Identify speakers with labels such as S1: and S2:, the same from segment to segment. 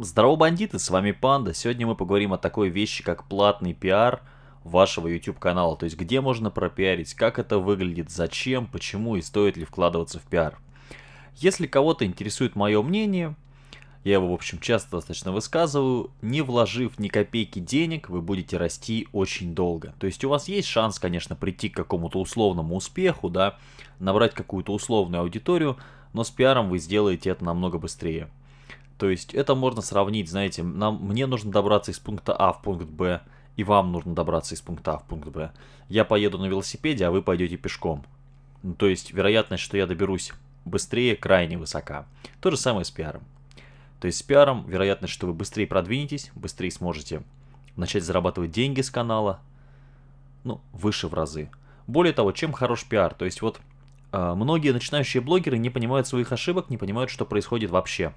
S1: Здорово, бандиты, с вами Панда. Сегодня мы поговорим о такой вещи, как платный пиар вашего YouTube канала. То есть, где можно пропиарить, как это выглядит, зачем, почему и стоит ли вкладываться в пиар. Если кого-то интересует мое мнение, я его, в общем, часто достаточно высказываю, не вложив ни копейки денег, вы будете расти очень долго. То есть у вас есть шанс, конечно, прийти к какому-то условному успеху, да, набрать какую-то условную аудиторию, но с пиаром вы сделаете это намного быстрее. То есть это можно сравнить, знаете, нам, мне нужно добраться из пункта А в пункт Б, и вам нужно добраться из пункта А в пункт Б. Я поеду на велосипеде, а вы пойдете пешком. Ну, то есть вероятность, что я доберусь быстрее, крайне высока. То же самое с пиаром. То есть с пиаром вероятность, что вы быстрее продвинетесь, быстрее сможете начать зарабатывать деньги с канала, ну, выше в разы. Более того, чем хорош пиар? То есть вот э, многие начинающие блогеры не понимают своих ошибок, не понимают, что происходит вообще.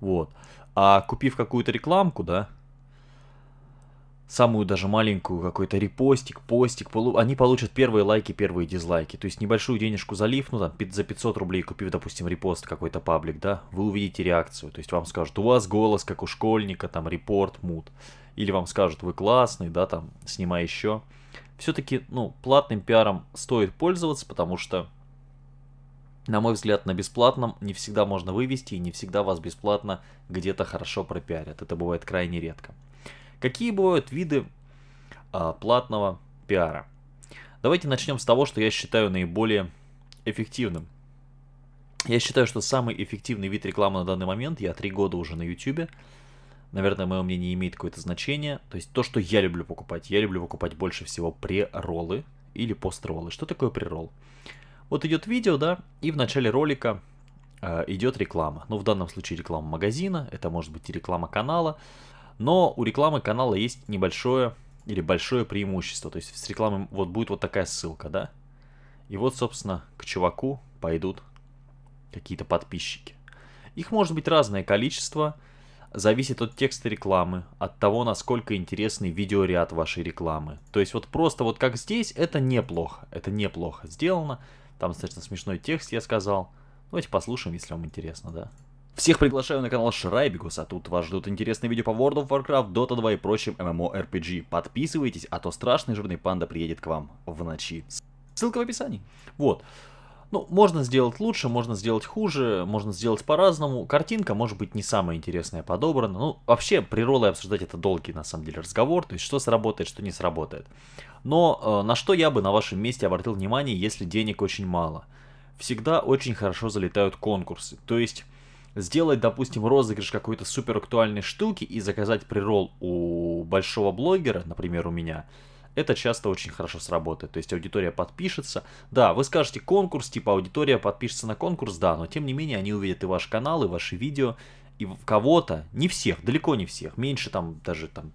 S1: Вот. А купив какую-то рекламку, да, самую даже маленькую, какой-то репостик, постик, полу... они получат первые лайки, первые дизлайки. То есть небольшую денежку залив, ну там за 500 рублей купив, допустим, репост какой-то паблик, да, вы увидите реакцию. То есть вам скажут, у вас голос как у школьника, там репорт, мут. Или вам скажут, вы классный, да, там, снимай еще. Все-таки, ну, платным пиаром стоит пользоваться, потому что на мой взгляд, на бесплатном не всегда можно вывести, и не всегда вас бесплатно где-то хорошо пропиарят. Это бывает крайне редко. Какие бывают виды а, платного пиара? Давайте начнем с того, что я считаю наиболее эффективным. Я считаю, что самый эффективный вид рекламы на данный момент, я три года уже на YouTube, наверное, мое мнение имеет какое-то значение. То есть то, что я люблю покупать. Я люблю покупать больше всего прероллы или построллы. Что такое преролл? Вот идет видео, да, и в начале ролика э, идет реклама. Ну, в данном случае реклама магазина, это может быть и реклама канала. Но у рекламы канала есть небольшое или большое преимущество. То есть с рекламой вот будет вот такая ссылка, да. И вот, собственно, к чуваку пойдут какие-то подписчики. Их может быть разное количество, зависит от текста рекламы, от того, насколько интересный видеоряд вашей рекламы. То есть вот просто вот как здесь, это неплохо, это неплохо сделано. Там достаточно смешной текст, я сказал. Давайте послушаем, если вам интересно, да. Всех приглашаю на канал Шрайбигус, а тут вас ждут интересные видео по World of Warcraft, Dota 2 и прочим MMORPG. Подписывайтесь, а то страшный жирный панда приедет к вам в ночи. Ссылка в описании. Вот. Ну, можно сделать лучше, можно сделать хуже, можно сделать по-разному. Картинка может быть не самая интересная подобрана. Ну, вообще, приролы обсуждать это долгий, на самом деле, разговор. То есть, что сработает, что не сработает. Но э, на что я бы на вашем месте обратил внимание, если денег очень мало? Всегда очень хорошо залетают конкурсы. То есть, сделать, допустим, розыгрыш какой-то супер актуальной штуки и заказать прирол у большого блогера, например, у меня – это часто очень хорошо сработает. То есть аудитория подпишется. Да, вы скажете конкурс, типа аудитория подпишется на конкурс, да, но тем не менее они увидят и ваш канал, и ваши видео, и кого-то, не всех, далеко не всех, меньше там даже там,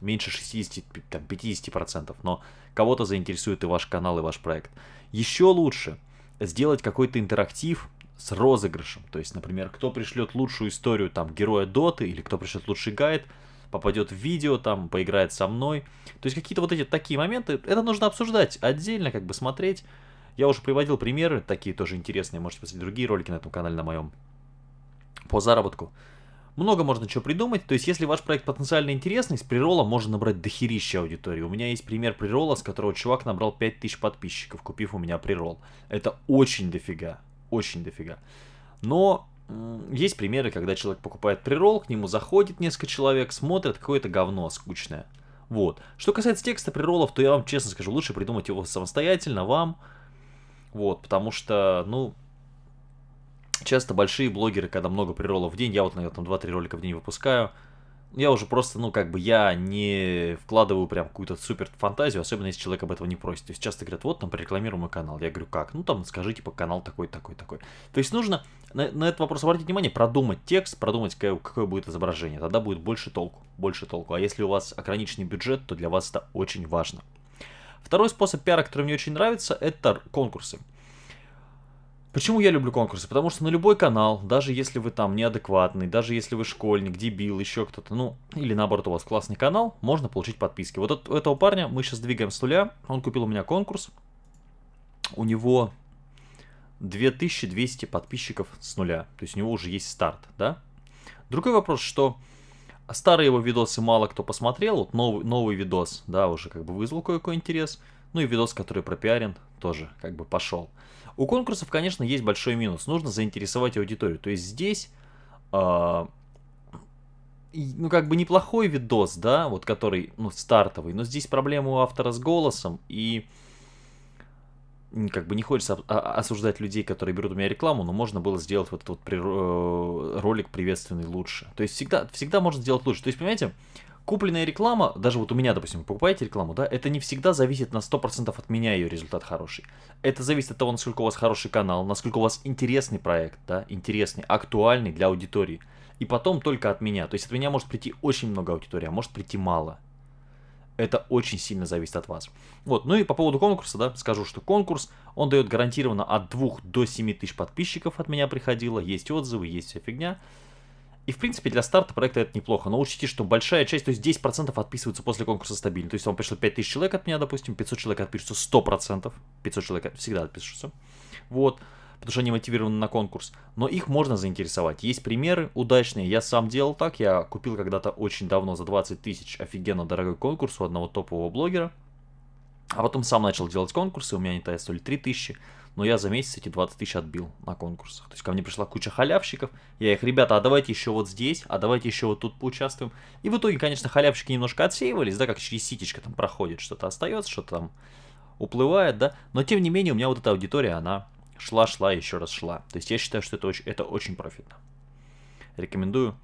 S1: меньше 60, там, 50%, но кого-то заинтересует и ваш канал, и ваш проект. Еще лучше сделать какой-то интерактив с розыгрышем. То есть, например, кто пришлет лучшую историю там героя Доты, или кто пришлет лучший гайд, попадет в видео, там, поиграет со мной. То есть какие-то вот эти такие моменты, это нужно обсуждать отдельно, как бы смотреть. Я уже приводил примеры, такие тоже интересные, можете посмотреть другие ролики на этом канале на моем, по заработку. Много можно чего придумать, то есть если ваш проект потенциально интересный, с прирола можно набрать дохерища аудитории. У меня есть пример прирола, с которого чувак набрал 5000 подписчиков, купив у меня прирол. Это очень дофига, очень дофига. Но есть примеры, когда человек покупает прирол, к нему заходит несколько человек, смотрят какое-то говно скучное. Вот. Что касается текста приролов, то я вам честно скажу, лучше придумать его самостоятельно вам. Вот, потому что, ну, часто большие блогеры, когда много приролов в день, я вот, наверное, там 2-3 ролика в день выпускаю, я уже просто, ну, как бы, я не вкладываю прям какую-то супер фантазию, особенно если человек об этом не просит. То есть часто говорят, вот, там, прорекламируй мой канал. Я говорю, как? Ну, там, скажи, типа, канал такой, такой, такой. То есть нужно на, на этот вопрос обратить внимание, продумать текст, продумать, какое, какое будет изображение. Тогда будет больше толку, больше толку. А если у вас ограниченный бюджет, то для вас это очень важно. Второй способ пиара, который мне очень нравится, это конкурсы. Почему я люблю конкурсы? Потому что на любой канал, даже если вы там неадекватный, даже если вы школьник, дебил, еще кто-то, ну, или наоборот у вас классный канал, можно получить подписки. Вот от этого парня мы сейчас двигаем с нуля, он купил у меня конкурс, у него 2200 подписчиков с нуля, то есть у него уже есть старт, да? Другой вопрос, что старые его видосы мало кто посмотрел, вот новый, новый видос, да, уже как бы вызвал кое-какой интерес, ну и видос, который пропиарен, тоже как бы пошел. У конкурсов, конечно, есть большой минус, нужно заинтересовать аудиторию, то есть здесь, э, ну как бы неплохой видос, да, вот который, ну стартовый, но здесь проблема у автора с голосом и как бы не хочется осуждать людей, которые берут у меня рекламу, но можно было сделать вот этот вот э, ролик приветственный лучше. То есть всегда, всегда можно сделать лучше. То есть, понимаете, купленная реклама, даже вот у меня, допустим, покупаете рекламу, да, это не всегда зависит на 100% от меня ее результат хороший. Это зависит от того, насколько у вас хороший канал, насколько у вас интересный проект, да, интересный, актуальный для аудитории. И потом только от меня. То есть от меня может прийти очень много аудитории, а может прийти мало. Это очень сильно зависит от вас. Вот, ну и по поводу конкурса, да, скажу, что конкурс, он дает гарантированно от 2 до 7 тысяч подписчиков от меня приходило, есть отзывы, есть вся фигня. И, в принципе, для старта проекта это неплохо. Но учтите, что большая часть, то есть 10% отписываются после конкурса стабильно. То есть вам пришло 5000 человек от меня, допустим, 500 человек отпишутся 100%. 500 человек всегда отпишутся. Вот потому что они мотивированы на конкурс. Но их можно заинтересовать. Есть примеры удачные. Я сам делал так. Я купил когда-то очень давно за 20 тысяч офигенно дорогой конкурс у одного топового блогера. А потом сам начал делать конкурсы. У меня они тогда стоили 3 тысячи. Но я за месяц эти 20 тысяч отбил на конкурсах. То есть ко мне пришла куча халявщиков. Я их, ребята, а давайте еще вот здесь, а давайте еще вот тут поучаствуем. И в итоге, конечно, халявщики немножко отсеивались, да, как через ситечко там проходит. Что-то остается, что-то там уплывает, да. Но тем не менее, у меня вот эта аудитория, она шла, шла, еще раз шла. То есть я считаю, что это очень, это очень профитно. Рекомендую.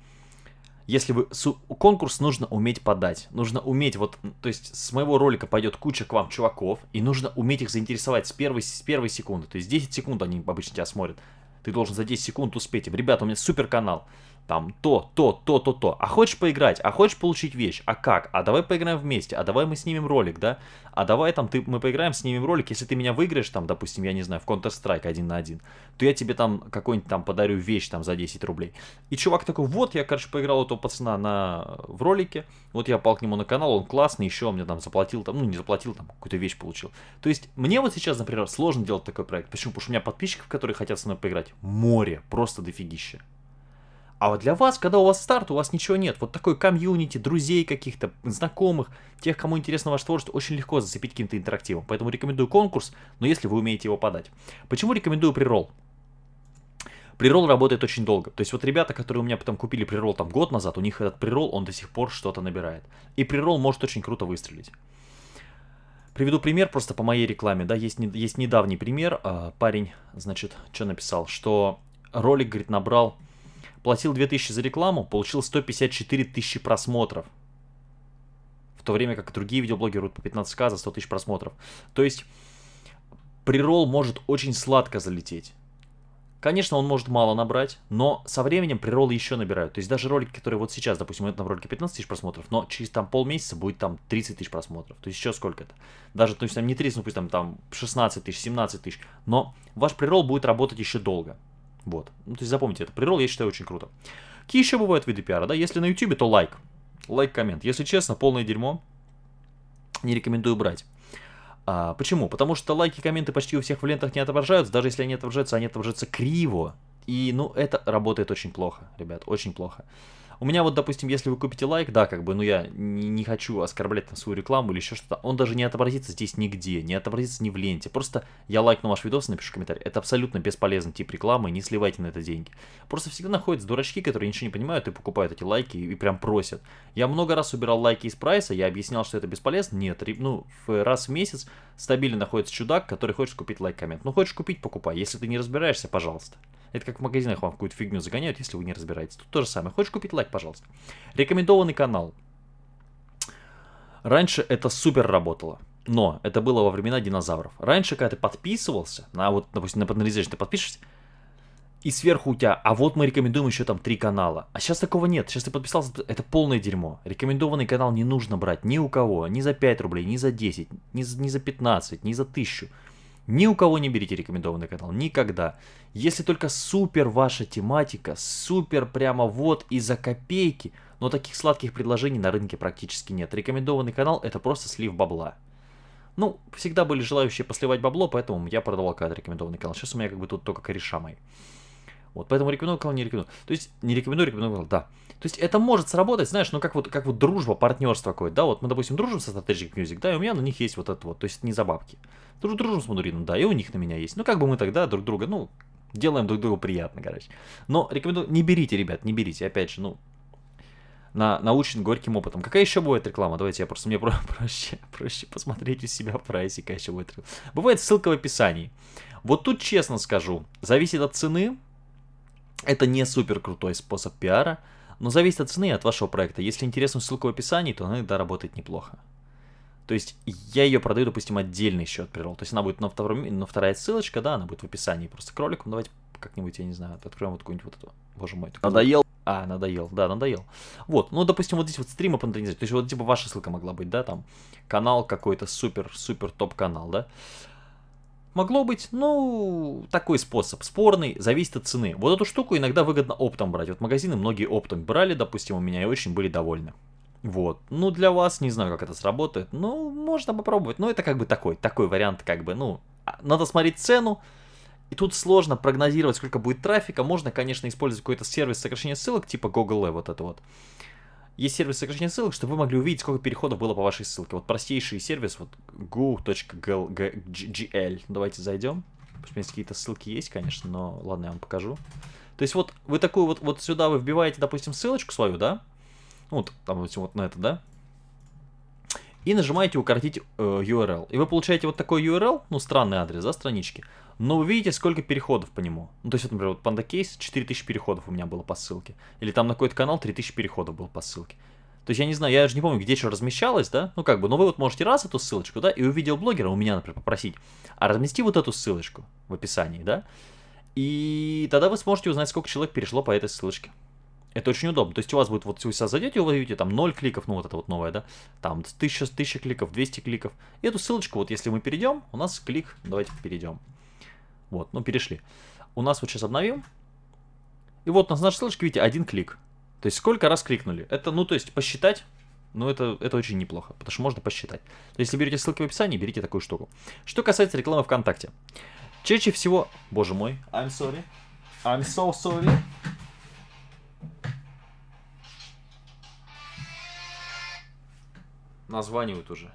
S1: Если вы... Конкурс нужно уметь подать. Нужно уметь, вот, то есть с моего ролика пойдет куча к вам чуваков, и нужно уметь их заинтересовать с первой, с первой секунды. То есть 10 секунд они обычно тебя смотрят. Ты должен за 10 секунд успеть им. Ребята, у меня супер канал там то, то, то, то, то. А хочешь поиграть? А хочешь получить вещь? А как? А давай поиграем вместе. А давай мы снимем ролик, да? А давай там ты, мы поиграем, снимем ролик. Если ты меня выиграешь, там, допустим, я не знаю, в Counter-Strike один на один, то я тебе там какой-нибудь там подарю вещь там за 10 рублей. И чувак такой, вот, я, короче, поиграл этого пацана на, в ролике, вот я пал к нему на канал, он классный, еще он мне там заплатил, там, ну, не заплатил, там, какую-то вещь получил. То есть, мне вот сейчас, например, сложно делать такой проект. Почему? Потому что у меня подписчиков, которые хотят со мной поиграть, море, просто дофигища. А вот для вас, когда у вас старт, у вас ничего нет. Вот такой комьюнити, друзей каких-то, знакомых, тех, кому интересно ваше творчество, очень легко зацепить каким-то интерактивом. Поэтому рекомендую конкурс, но если вы умеете его подать. Почему рекомендую прирол? Прирол работает очень долго. То есть вот ребята, которые у меня потом купили прирол там год назад, у них этот прирол, он до сих пор что-то набирает. И прирол может очень круто выстрелить. Приведу пример просто по моей рекламе, да, есть, есть недавний пример, а, парень, значит, что написал, что ролик, говорит, набрал платил 2000 за рекламу, получил 154 тысячи просмотров. В то время как другие видеоблогеры по 15к за 100 тысяч просмотров. То есть, прирол может очень сладко залететь. Конечно, он может мало набрать, но со временем приролы еще набирают. То есть даже ролики, которые вот сейчас, допустим, это на ролике 15 тысяч просмотров, но через там полмесяца будет там 30 тысяч просмотров. То есть еще сколько это? Даже, то есть там не 30, ну пусть там, там 16 тысяч, 17 тысяч. Но ваш прирол будет работать еще долго. Вот. Ну, то есть запомните, это прирол, я считаю, очень круто. Какие еще бывают виды пиара, да? Если на YouTube, то лайк. Лайк, коммент. Если честно, полное дерьмо. Не рекомендую брать. А, почему? Потому что лайки, комменты почти у всех в лентах не отображаются. Даже если они отображаются, они отображаются криво. И, ну, это работает очень плохо, ребят, очень плохо. У меня вот, допустим, если вы купите лайк, да, как бы, ну я не, хочу оскорблять на свою рекламу или еще что-то, он даже не отобразится здесь нигде, не отобразится ни в ленте. Просто я лайкну ваш видос, напишу комментарий. Это абсолютно бесполезный тип рекламы, не сливайте на это деньги. Просто всегда находятся дурачки, которые ничего не понимают и покупают эти лайки и, прям просят. Я много раз убирал лайки из прайса, я объяснял, что это бесполезно. Нет, ну, раз в месяц стабильно находится чудак, который хочет купить лайк-коммент. Ну, хочешь купить, покупай. Если ты не разбираешься, пожалуйста. Это как в магазинах вам какую-то фигню загоняют, если вы не разбираетесь. Тут то же самое. Хочешь купить лайк, пожалуйста. Рекомендованный канал. Раньше это супер работало. Но это было во времена динозавров. Раньше, когда ты подписывался, на вот, допустим, на Panelization ты подпишешься, и сверху у тебя, а вот мы рекомендуем еще там три канала. А сейчас такого нет. Сейчас ты подписался, это полное дерьмо. Рекомендованный канал не нужно брать ни у кого, ни за 5 рублей, ни за 10, ни, ни за 15, ни за 1000. Ни у кого не берите рекомендованный канал, никогда. Если только супер ваша тематика, супер прямо вот и за копейки, но таких сладких предложений на рынке практически нет. Рекомендованный канал это просто слив бабла. Ну, всегда были желающие посливать бабло, поэтому я продавал когда рекомендованный канал. Сейчас у меня как бы тут только кореша мои. Вот, поэтому рекомендую канал, не рекомендую. То есть, не рекомендую, рекомендую канал, да. То есть, это может сработать, знаешь, ну, как вот, как вот дружба, партнерство какое-то, да, вот мы, допустим, дружим со Strategic Music, да, и у меня на них есть вот это вот, то есть, не за бабки. Дружим, дружим с Мадурином, да, и у них на меня есть. Ну, как бы мы тогда друг друга, ну, делаем друг другу приятно, короче. Но рекомендую, не берите, ребят, не берите, опять же, ну, на, научен горьким опытом. Какая еще бывает реклама? Давайте я просто, мне про проще, проще посмотреть у себя в прайсе, какая еще будет реклама. Бывает ссылка в описании. Вот тут честно скажу, зависит от цены. Это не супер крутой способ пиара, но зависит от цены и от вашего проекта. Если интересна ссылка в описании, то она иногда работает неплохо. То есть я ее продаю, допустим, отдельный счет прирол. То есть она будет на, втором, на вторая ссылочка, да, она будет в описании просто кроликом. Давайте как-нибудь, я не знаю, откроем вот какую-нибудь вот эту. Боже мой.
S2: Надоел?
S1: А, надоел, да, надоел. Вот, ну, допустим, вот здесь вот стримы патронизировать. То есть вот типа ваша ссылка могла быть, да, там, канал какой-то супер-супер топ-канал, да. Могло быть, ну, такой способ, спорный, зависит от цены. Вот эту штуку иногда выгодно оптом брать. Вот магазины многие оптом брали, допустим, у меня и очень были довольны. Вот. Ну, для вас, не знаю, как это сработает. Ну, можно попробовать. Но это как бы такой, такой вариант, как бы, ну, а, надо смотреть цену. И тут сложно прогнозировать, сколько будет трафика. Можно, конечно, использовать какой-то сервис сокращения ссылок, типа Google, вот это вот. Есть сервис сокращения ссылок, чтобы вы могли увидеть, сколько переходов было по вашей ссылке. Вот простейший сервис, вот go.gl. Давайте зайдем. Пусть у меня какие-то ссылки есть, конечно, но ладно, я вам покажу. То есть вот вы такую вот, вот сюда вы вбиваете, допустим, ссылочку свою, да? Вот, там, допустим, вот на это, да? И нажимаете укоротить э, URL. И вы получаете вот такой URL, ну, странный адрес, да, странички. Но вы видите, сколько переходов по нему. Ну, то есть, вот, например, вот Panda Case 4000 переходов у меня было по ссылке. Или там на какой-то канал 3000 переходов было по ссылке. То есть, я не знаю, я же не помню, где что размещалось, да? Ну, как бы, но вы вот можете раз эту ссылочку, да, и у видеоблогера, у меня, например, попросить, а размести вот эту ссылочку в описании, да? И тогда вы сможете узнать, сколько человек перешло по этой ссылочке. Это очень удобно. То есть у вас будет, вот вы сейчас зайдете, вы видите там 0 кликов, ну вот это вот новое, да, там 1000, 1000 кликов, 200 кликов. И эту ссылочку, вот если мы перейдем, у нас клик, давайте перейдем. Вот, ну перешли. У нас вот сейчас обновим. И вот у нас наша ссылочка, видите, один клик. То есть сколько раз кликнули. Это, ну то есть посчитать, ну это, это очень неплохо, потому что можно посчитать. То есть, если берете ссылки в описании, берите такую штуку. Что касается рекламы ВКонтакте. Чаще всего, боже мой, I'm sorry, I'm so sorry. Названивают уже.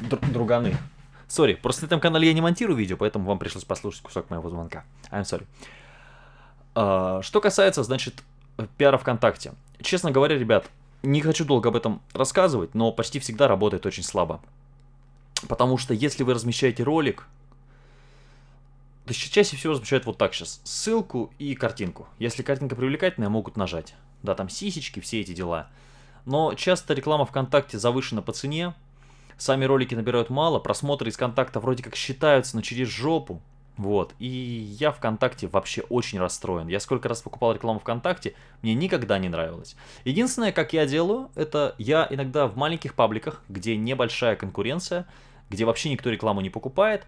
S1: Др друганы. Сори, просто на этом канале я не монтирую видео, поэтому вам пришлось послушать кусок моего звонка. I'm sorry. Uh, что касается, значит, пиара ВКонтакте. Честно говоря, ребят, не хочу долго об этом рассказывать, но почти всегда работает очень слабо. Потому что если вы размещаете ролик, то чаще всего размещают вот так сейчас. Ссылку и картинку. Если картинка привлекательная, могут нажать. Да, там сисечки, все эти дела. Но часто реклама ВКонтакте завышена по цене. Сами ролики набирают мало, просмотры из контакта вроде как считаются, но через жопу. Вот, и я ВКонтакте вообще очень расстроен. Я сколько раз покупал рекламу ВКонтакте, мне никогда не нравилось. Единственное, как я делаю, это я иногда в маленьких пабликах, где небольшая конкуренция, где вообще никто рекламу не покупает,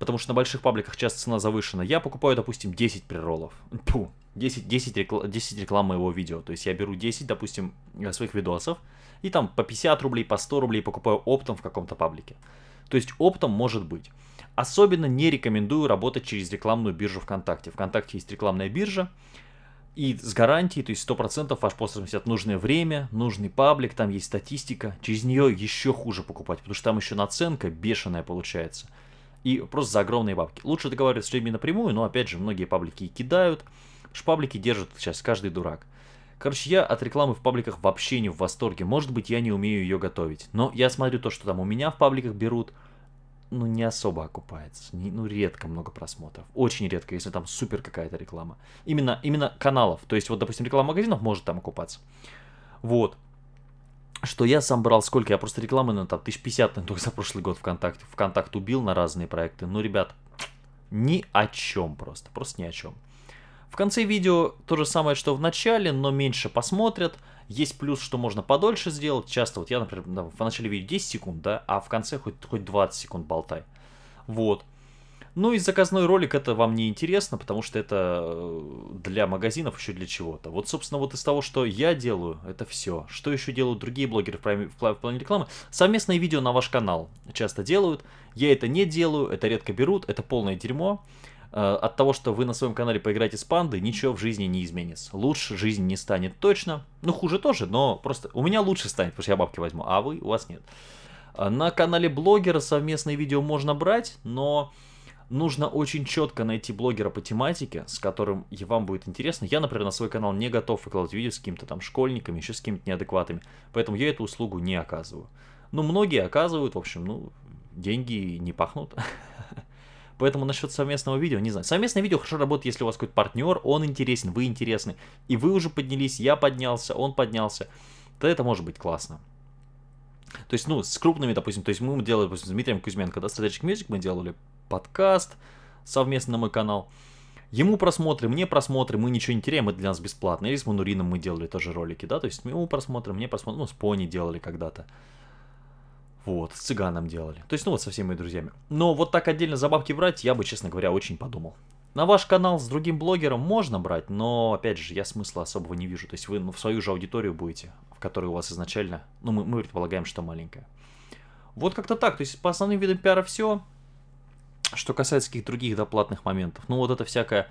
S1: потому что на больших пабликах часто цена завышена, я покупаю, допустим, 10 приролов. Пу, 10, 10, рекл... 10 реклам моего видео. То есть я беру 10, допустим, э, своих видосов, и там по 50 рублей, по 100 рублей покупаю оптом в каком-то паблике. То есть оптом может быть. Особенно не рекомендую работать через рекламную биржу ВКонтакте. ВКонтакте есть рекламная биржа, и с гарантией, то есть 100% ваш пост разместят нужное время, нужный паблик, там есть статистика. Через нее еще хуже покупать, потому что там еще наценка бешеная получается. И просто за огромные бабки. Лучше договариваться с людьми напрямую, но опять же, многие паблики и кидают. Шпаблики держат сейчас каждый дурак. Короче, я от рекламы в пабликах вообще не в восторге. Может быть, я не умею ее готовить. Но я смотрю то, что там у меня в пабликах берут, ну, не особо окупается. Не, ну, редко много просмотров. Очень редко, если там супер какая-то реклама. Именно, именно каналов. То есть, вот, допустим, реклама магазинов может там окупаться. Вот. Что я сам брал сколько? Я просто рекламы на там 1050 на только за прошлый год ВКонтакте. ВКонтакт убил на разные проекты. Ну, ребят, ни о чем просто. Просто ни о чем. В конце видео то же самое, что в начале, но меньше посмотрят. Есть плюс, что можно подольше сделать. Часто вот я, например, в начале видео 10 секунд, да, а в конце хоть, хоть 20 секунд болтай. Вот. Ну и заказной ролик это вам не интересно, потому что это э, для магазинов еще для чего-то. Вот, собственно, вот из того, что я делаю, это все. Что еще делают другие блогеры в плане рекламы? Совместные видео на ваш канал часто делают. Я это не делаю, это редко берут, это полное дерьмо. Э, от того, что вы на своем канале поиграете с пандой, ничего в жизни не изменится. Лучше жизнь не станет точно. Ну, хуже тоже, но просто у меня лучше станет, потому что я бабки возьму, а вы, у вас нет. Э, на канале блогера совместные видео можно брать, но нужно очень четко найти блогера по тематике, с которым вам будет интересно. Я, например, на свой канал не готов выкладывать видео с какими-то там школьниками, еще с какими-то неадекватами, поэтому я эту услугу не оказываю. Ну, многие оказывают, в общем, ну, деньги не пахнут. Поэтому насчет совместного видео, не знаю. Совместное видео хорошо работает, если у вас какой-то партнер, он интересен, вы интересны. И вы уже поднялись, я поднялся, он поднялся. То это может быть классно. То есть, ну, с крупными, допустим, то есть мы делали, допустим, с Дмитрием Кузьменко, да, Strategic Music, мы делали подкаст совместно на мой канал. Ему просмотры, мне просмотры, мы ничего не теряем, это для нас бесплатно. Или с Манурином мы делали тоже ролики, да, то есть ему просмотры, мне просмотры, ну, с Пони делали когда-то. Вот, с цыганом делали. То есть, ну вот со всеми моими друзьями. Но вот так отдельно за бабки брать, я бы, честно говоря, очень подумал. На ваш канал с другим блогером можно брать, но, опять же, я смысла особого не вижу. То есть вы ну, в свою же аудиторию будете, в которой у вас изначально, ну, мы, мы предполагаем, что маленькая. Вот как-то так. То есть по основным видам пиара все. Что касается каких-то других доплатных моментов. Ну, вот это всякая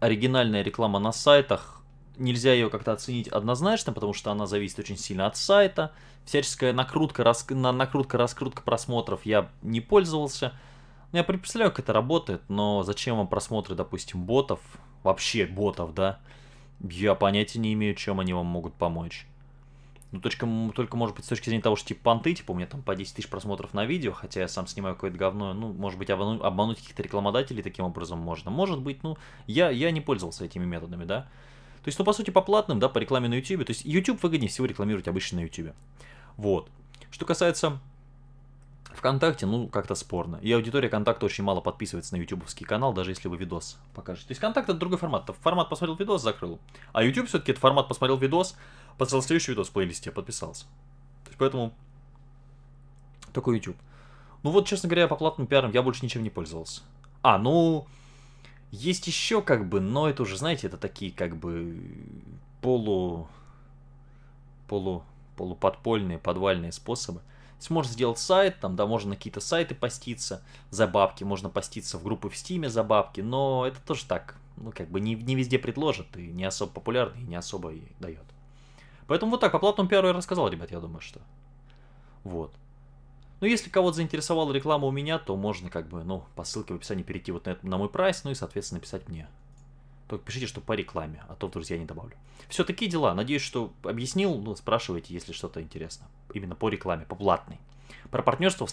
S1: оригинальная реклама на сайтах, нельзя ее как-то оценить однозначно, потому что она зависит очень сильно от сайта. Всяческая накрутка, рас... на накрутка, раскрутка просмотров я не пользовался. Ну, я представляю, как это работает, но зачем вам просмотры, допустим, ботов, вообще ботов, да? Я понятия не имею, чем они вам могут помочь. Ну, точка, только, может быть, с точки зрения того, что, типа, понты, типа, у меня там по 10 тысяч просмотров на видео, хотя я сам снимаю какое-то говно, ну, может быть, обмануть, обмануть каких-то рекламодателей таким образом можно. Может быть, ну, я, я не пользовался этими методами, да? То есть, ну, по сути, по платным, да, по рекламе на YouTube. То есть, YouTube выгоднее всего рекламировать обычно на YouTube. Вот. Что касается ВКонтакте, ну, как-то спорно. И аудитория контакта очень мало подписывается на ютубовский канал, даже если вы видос покажете. То есть контакт это другой формат. Формат посмотрел видос, закрыл. А YouTube все-таки это формат посмотрел видос, поставил следующий видос в плейлисте, подписался. То есть поэтому только YouTube. Ну вот, честно говоря, по платным пиарам я больше ничем не пользовался. А, ну, есть еще как бы, но это уже, знаете, это такие как бы полу... полу... полуподпольные, подвальные способы. Можно сделать сайт, там, да, можно на какие-то сайты поститься за бабки, можно поститься в группы в Стиме за бабки, но это тоже так, ну, как бы не, не везде предложат, и не особо популярный, и не особо и дает. Поэтому вот так, по платному пиару я рассказал, ребят, я думаю, что. Вот. Ну, если кого-то заинтересовала реклама у меня, то можно как бы, ну, по ссылке в описании перейти вот на, на мой прайс, ну и, соответственно, написать мне. Только пишите, что по рекламе, а то, друзья, не добавлю. Все, такие дела. Надеюсь, что объяснил. Ну, спрашивайте, если что-то интересно. Именно по рекламе, по платной. Про партнерство в